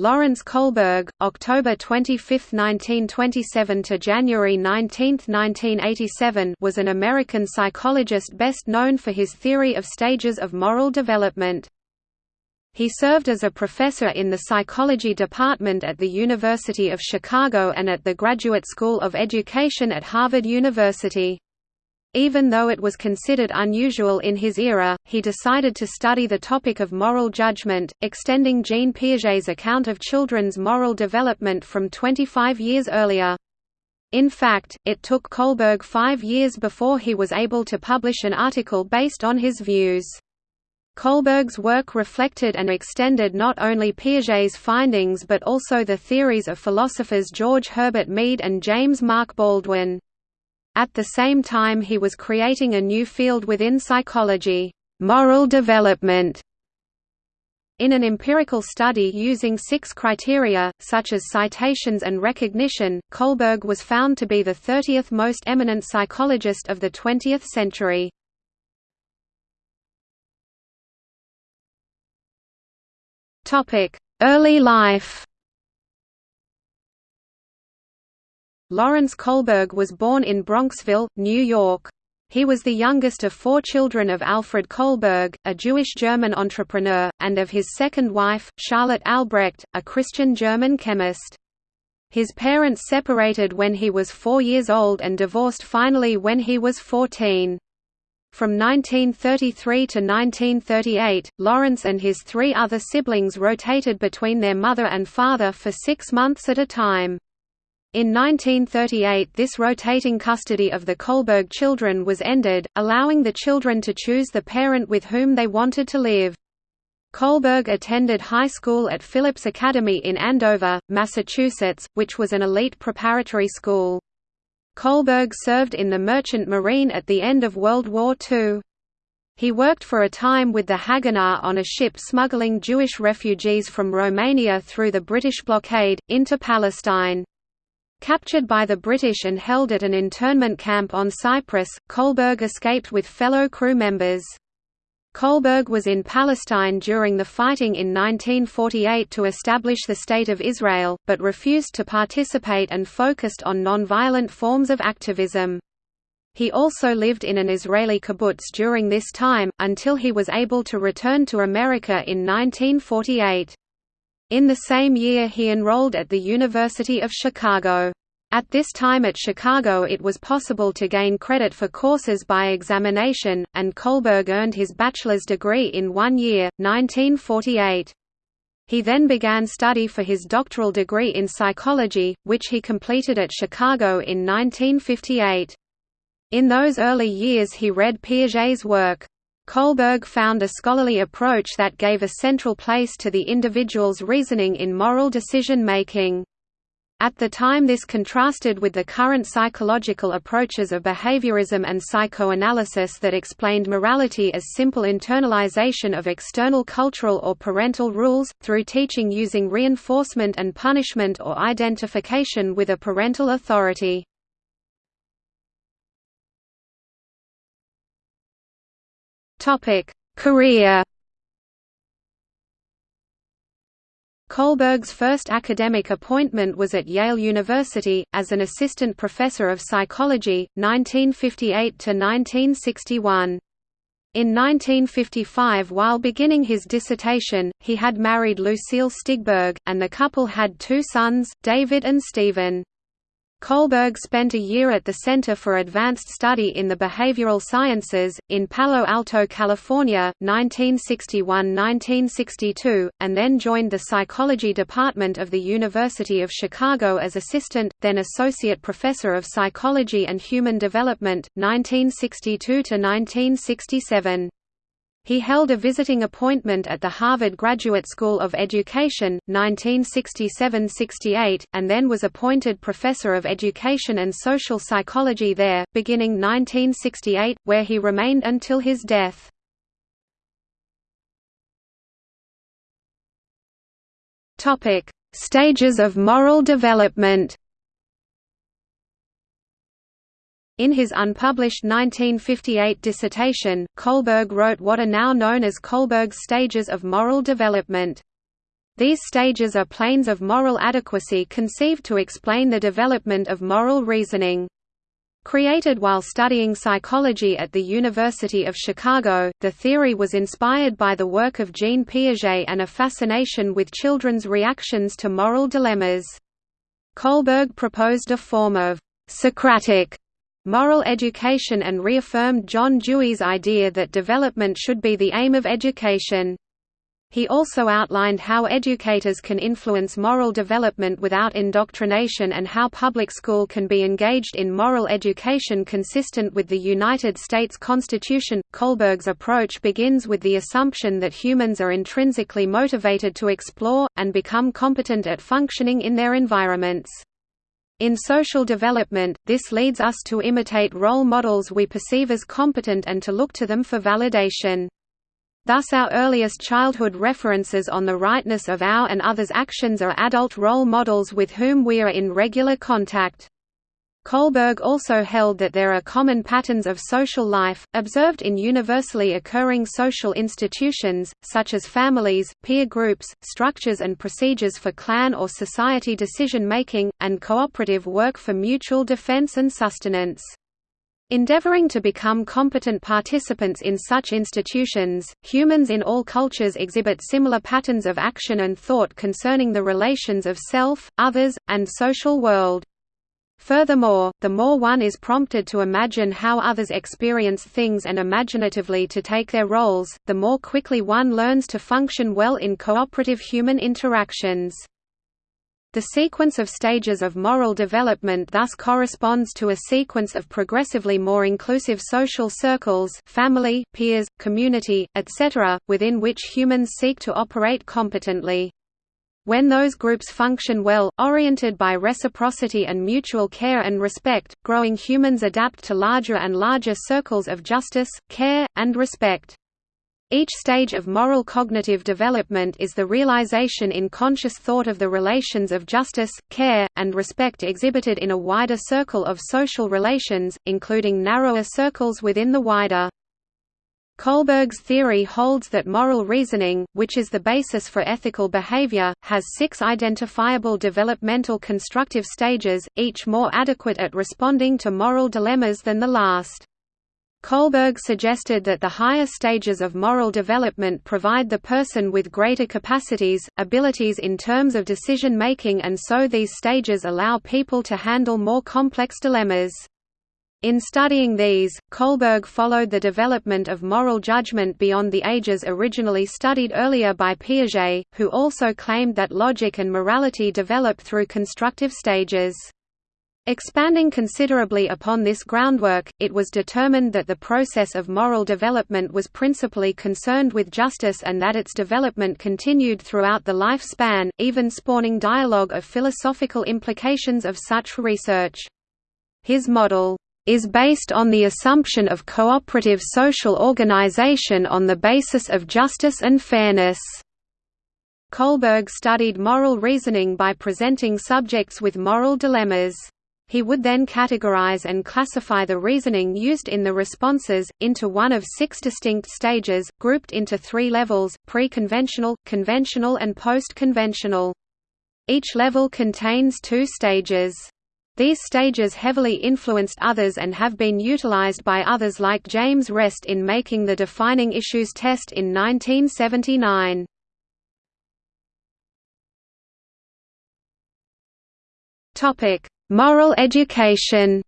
Lawrence Kohlberg, October 25, 1927 to January 19, 1987, was an American psychologist best known for his theory of stages of moral development. He served as a professor in the psychology department at the University of Chicago and at the Graduate School of Education at Harvard University. Even though it was considered unusual in his era, he decided to study the topic of moral judgment, extending Jean Piaget's account of children's moral development from 25 years earlier. In fact, it took Kohlberg five years before he was able to publish an article based on his views. Kohlberg's work reflected and extended not only Piaget's findings but also the theories of philosophers George Herbert Mead and James Mark Baldwin. At the same time he was creating a new field within psychology, moral development. In an empirical study using six criteria, such as citations and recognition, Kohlberg was found to be the 30th most eminent psychologist of the 20th century. Early life Lawrence Kohlberg was born in Bronxville, New York. He was the youngest of four children of Alfred Kohlberg, a Jewish-German entrepreneur, and of his second wife, Charlotte Albrecht, a Christian German chemist. His parents separated when he was four years old and divorced finally when he was 14. From 1933 to 1938, Lawrence and his three other siblings rotated between their mother and father for six months at a time. In 1938 this rotating custody of the Kohlberg children was ended, allowing the children to choose the parent with whom they wanted to live. Kohlberg attended high school at Phillips Academy in Andover, Massachusetts, which was an elite preparatory school. Kohlberg served in the Merchant Marine at the end of World War II. He worked for a time with the Haganah on a ship smuggling Jewish refugees from Romania through the British blockade, into Palestine. Captured by the British and held at an internment camp on Cyprus, Kohlberg escaped with fellow crew members. Kohlberg was in Palestine during the fighting in 1948 to establish the State of Israel, but refused to participate and focused on non-violent forms of activism. He also lived in an Israeli kibbutz during this time, until he was able to return to America in 1948. In the same year he enrolled at the University of Chicago. At this time at Chicago it was possible to gain credit for courses by examination, and Kohlberg earned his bachelor's degree in one year, 1948. He then began study for his doctoral degree in psychology, which he completed at Chicago in 1958. In those early years he read Piaget's work. Kohlberg found a scholarly approach that gave a central place to the individual's reasoning in moral decision-making. At the time this contrasted with the current psychological approaches of behaviorism and psychoanalysis that explained morality as simple internalization of external cultural or parental rules, through teaching using reinforcement and punishment or identification with a parental authority. Topic: Career. Kohlberg's first academic appointment was at Yale University, as an assistant professor of psychology, 1958–1961. In 1955 while beginning his dissertation, he had married Lucille Stigberg, and the couple had two sons, David and Stephen. Kohlberg spent a year at the Center for Advanced Study in the Behavioral Sciences, in Palo Alto, California, 1961–1962, and then joined the Psychology Department of the University of Chicago as assistant, then associate professor of psychology and human development, 1962–1967. He held a visiting appointment at the Harvard Graduate School of Education, 1967–68, and then was appointed Professor of Education and Social Psychology there, beginning 1968, where he remained until his death. Stages of moral development In his unpublished 1958 dissertation, Kohlberg wrote what are now known as Kohlberg's stages of moral development. These stages are planes of moral adequacy conceived to explain the development of moral reasoning. Created while studying psychology at the University of Chicago, the theory was inspired by the work of Jean Piaget and a fascination with children's reactions to moral dilemmas. Kohlberg proposed a form of Socratic moral education and reaffirmed John Dewey's idea that development should be the aim of education. He also outlined how educators can influence moral development without indoctrination and how public school can be engaged in moral education consistent with the United States Constitution. Kohlberg's approach begins with the assumption that humans are intrinsically motivated to explore, and become competent at functioning in their environments. In social development, this leads us to imitate role models we perceive as competent and to look to them for validation. Thus our earliest childhood references on the rightness of our and others' actions are adult role models with whom we are in regular contact. Kohlberg also held that there are common patterns of social life, observed in universally occurring social institutions, such as families, peer groups, structures and procedures for clan or society decision-making, and cooperative work for mutual defense and sustenance. Endeavoring to become competent participants in such institutions, humans in all cultures exhibit similar patterns of action and thought concerning the relations of self, others, and social world. Furthermore, the more one is prompted to imagine how others experience things and imaginatively to take their roles, the more quickly one learns to function well in cooperative human interactions. The sequence of stages of moral development thus corresponds to a sequence of progressively more inclusive social circles family, peers, community, etc., within which humans seek to operate competently. When those groups function well, oriented by reciprocity and mutual care and respect, growing humans adapt to larger and larger circles of justice, care, and respect. Each stage of moral cognitive development is the realization in conscious thought of the relations of justice, care, and respect exhibited in a wider circle of social relations, including narrower circles within the wider. Kohlberg's theory holds that moral reasoning, which is the basis for ethical behavior, has six identifiable developmental constructive stages, each more adequate at responding to moral dilemmas than the last. Kohlberg suggested that the higher stages of moral development provide the person with greater capacities, abilities in terms of decision-making and so these stages allow people to handle more complex dilemmas. In studying these, Kohlberg followed the development of moral judgment beyond the ages originally studied earlier by Piaget, who also claimed that logic and morality develop through constructive stages. Expanding considerably upon this groundwork, it was determined that the process of moral development was principally concerned with justice and that its development continued throughout the lifespan, even spawning dialogue of philosophical implications of such research. His model is based on the assumption of cooperative social organization on the basis of justice and fairness. Kohlberg studied moral reasoning by presenting subjects with moral dilemmas. He would then categorize and classify the reasoning used in the responses, into one of six distinct stages, grouped into three levels, pre-conventional, conventional and post-conventional. Each level contains two stages. These stages heavily influenced others and have been utilized by others like James Rest in making the defining issues test in 1979. Topic: Moral education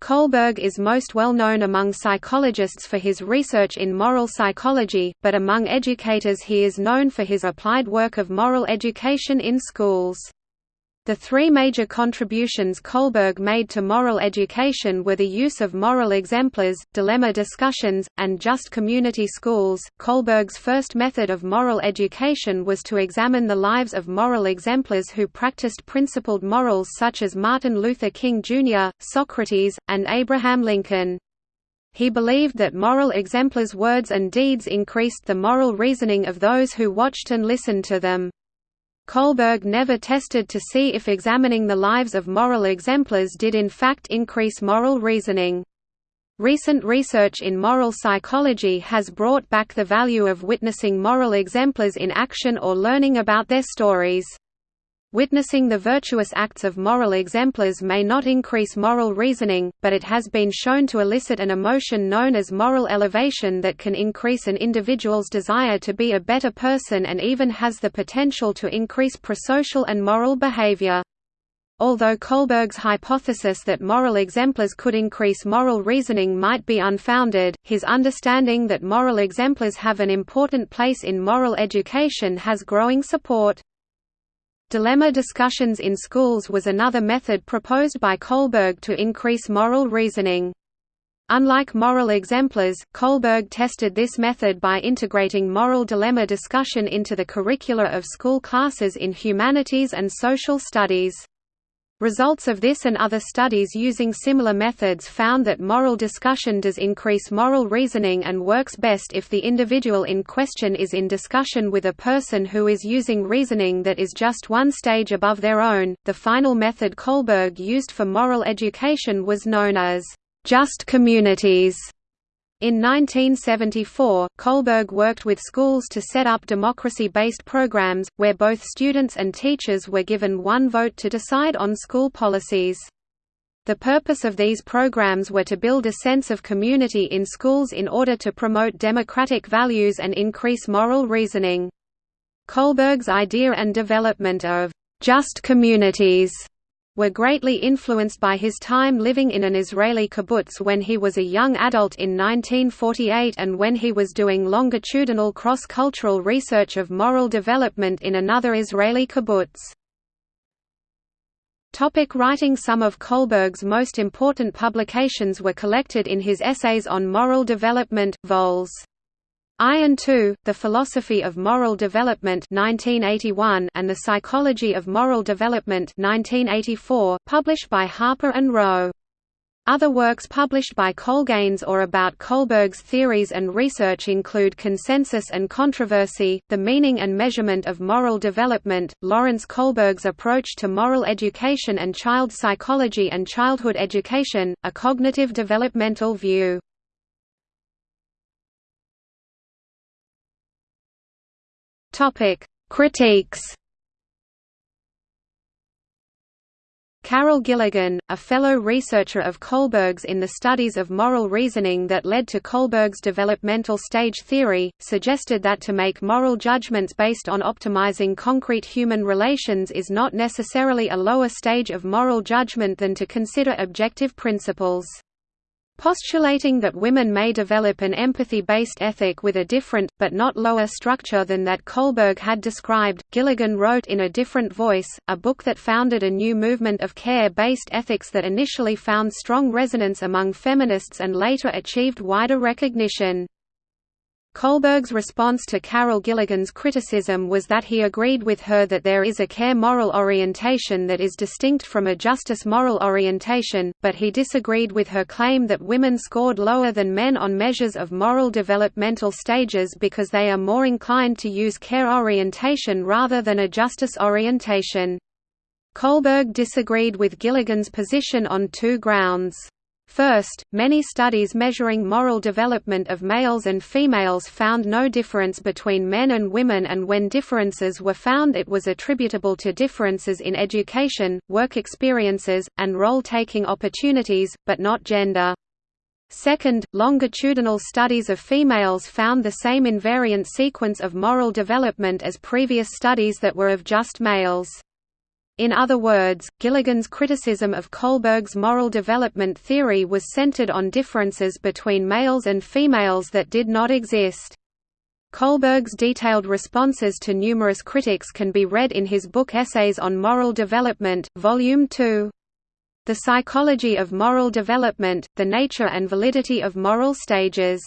Kohlberg is most well known among psychologists for his research in moral psychology, but among educators he is known for his applied work of moral education in schools. The three major contributions Kohlberg made to moral education were the use of moral exemplars, dilemma discussions, and just community schools. Kohlberg's first method of moral education was to examine the lives of moral exemplars who practiced principled morals such as Martin Luther King Jr., Socrates, and Abraham Lincoln. He believed that moral exemplars' words and deeds increased the moral reasoning of those who watched and listened to them. Kohlberg never tested to see if examining the lives of moral exemplars did in fact increase moral reasoning. Recent research in moral psychology has brought back the value of witnessing moral exemplars in action or learning about their stories. Witnessing the virtuous acts of moral exemplars may not increase moral reasoning, but it has been shown to elicit an emotion known as moral elevation that can increase an individual's desire to be a better person and even has the potential to increase prosocial and moral behavior. Although Kohlberg's hypothesis that moral exemplars could increase moral reasoning might be unfounded, his understanding that moral exemplars have an important place in moral education has growing support. Dilemma discussions in schools was another method proposed by Kohlberg to increase moral reasoning. Unlike moral exemplars, Kohlberg tested this method by integrating moral dilemma discussion into the curricula of school classes in humanities and social studies. Results of this and other studies using similar methods found that moral discussion does increase moral reasoning and works best if the individual in question is in discussion with a person who is using reasoning that is just one stage above their own. The final method Kohlberg used for moral education was known as just communities. In 1974, Kohlberg worked with schools to set up democracy-based programs, where both students and teachers were given one vote to decide on school policies. The purpose of these programs were to build a sense of community in schools in order to promote democratic values and increase moral reasoning. Kohlberg's idea and development of just communities were greatly influenced by his time living in an Israeli kibbutz when he was a young adult in 1948 and when he was doing longitudinal cross-cultural research of moral development in another Israeli kibbutz. Topic writing Some of Kohlberg's most important publications were collected in his essays on moral development, vols. I and II, The Philosophy of Moral Development 1981 and The Psychology of Moral Development 1984, published by Harper and Row. Other works published by Kohlberg or about Kohlberg's theories and research include Consensus and Controversy, The Meaning and Measurement of Moral Development, Lawrence Kohlberg's Approach to Moral Education and Child Psychology and Childhood Education, A Cognitive Developmental View. Topic: Critiques. Carol Gilligan, a fellow researcher of Kohlberg's in the studies of moral reasoning that led to Kohlberg's developmental stage theory, suggested that to make moral judgments based on optimizing concrete human relations is not necessarily a lower stage of moral judgment than to consider objective principles. Postulating that women may develop an empathy-based ethic with a different, but not lower structure than that Kohlberg had described, Gilligan wrote in A Different Voice, a book that founded a new movement of care-based ethics that initially found strong resonance among feminists and later achieved wider recognition. Kohlberg's response to Carol Gilligan's criticism was that he agreed with her that there is a care moral orientation that is distinct from a justice moral orientation, but he disagreed with her claim that women scored lower than men on measures of moral developmental stages because they are more inclined to use care orientation rather than a justice orientation. Kohlberg disagreed with Gilligan's position on two grounds. First, many studies measuring moral development of males and females found no difference between men and women and when differences were found it was attributable to differences in education, work experiences, and role-taking opportunities, but not gender. Second, longitudinal studies of females found the same invariant sequence of moral development as previous studies that were of just males. In other words, Gilligan's criticism of Kohlberg's moral development theory was centered on differences between males and females that did not exist. Kohlberg's detailed responses to numerous critics can be read in his book Essays on Moral Development, Volume 2. The Psychology of Moral Development, The Nature and Validity of Moral Stages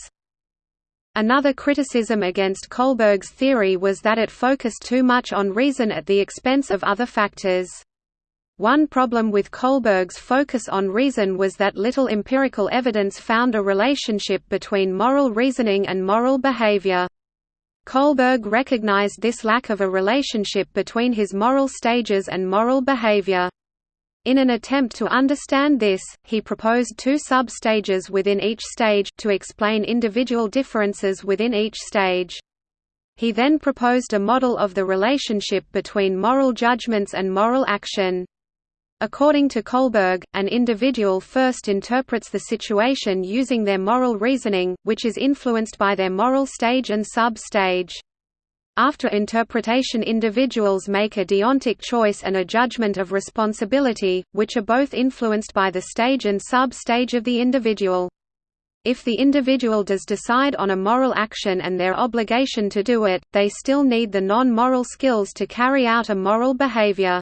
Another criticism against Kohlberg's theory was that it focused too much on reason at the expense of other factors. One problem with Kohlberg's focus on reason was that little empirical evidence found a relationship between moral reasoning and moral behavior. Kohlberg recognized this lack of a relationship between his moral stages and moral behavior. In an attempt to understand this, he proposed two sub-stages within each stage, to explain individual differences within each stage. He then proposed a model of the relationship between moral judgments and moral action. According to Kohlberg, an individual first interprets the situation using their moral reasoning, which is influenced by their moral stage and sub-stage. After interpretation individuals make a deontic choice and a judgment of responsibility, which are both influenced by the stage and sub-stage of the individual. If the individual does decide on a moral action and their obligation to do it, they still need the non-moral skills to carry out a moral behavior.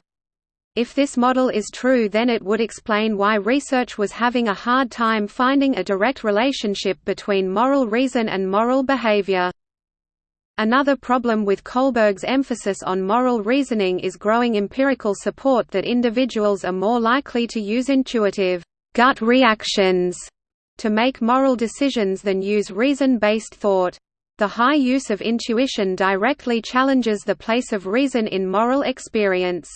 If this model is true then it would explain why research was having a hard time finding a direct relationship between moral reason and moral behavior. Another problem with Kohlberg's emphasis on moral reasoning is growing empirical support that individuals are more likely to use intuitive gut reactions to make moral decisions than use reason-based thought. The high use of intuition directly challenges the place of reason in moral experience.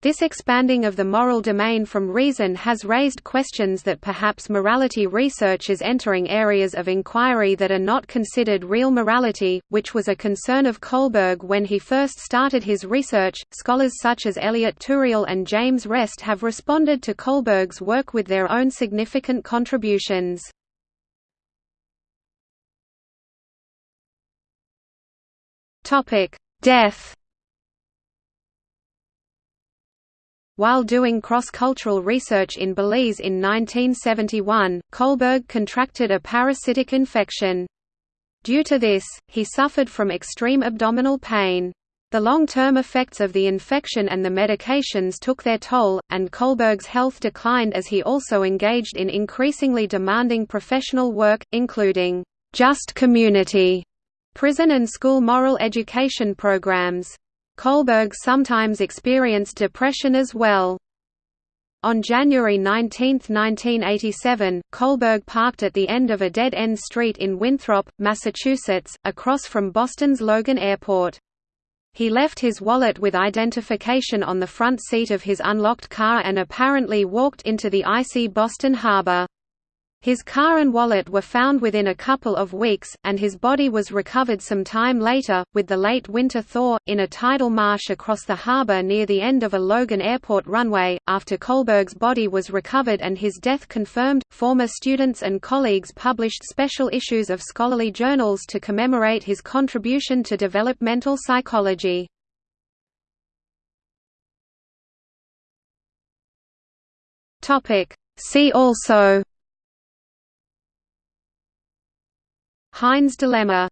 This expanding of the moral domain from reason has raised questions that perhaps morality research is entering areas of inquiry that are not considered real morality, which was a concern of Kohlberg when he first started his research. Scholars such as Elliot Turiel and James Rest have responded to Kohlberg's work with their own significant contributions. Topic: Death While doing cross-cultural research in Belize in 1971, Kohlberg contracted a parasitic infection. Due to this, he suffered from extreme abdominal pain. The long-term effects of the infection and the medications took their toll, and Kohlberg's health declined as he also engaged in increasingly demanding professional work, including just community, prison and school moral education programs. Kohlberg sometimes experienced depression as well. On January 19, 1987, Kohlberg parked at the end of a dead-end street in Winthrop, Massachusetts, across from Boston's Logan Airport. He left his wallet with identification on the front seat of his unlocked car and apparently walked into the icy Boston Harbor. His car and wallet were found within a couple of weeks, and his body was recovered some time later, with the late winter thaw, in a tidal marsh across the harbor near the end of a Logan Airport runway. After Kohlberg's body was recovered and his death confirmed, former students and colleagues published special issues of scholarly journals to commemorate his contribution to developmental psychology. See also Heinz dilemma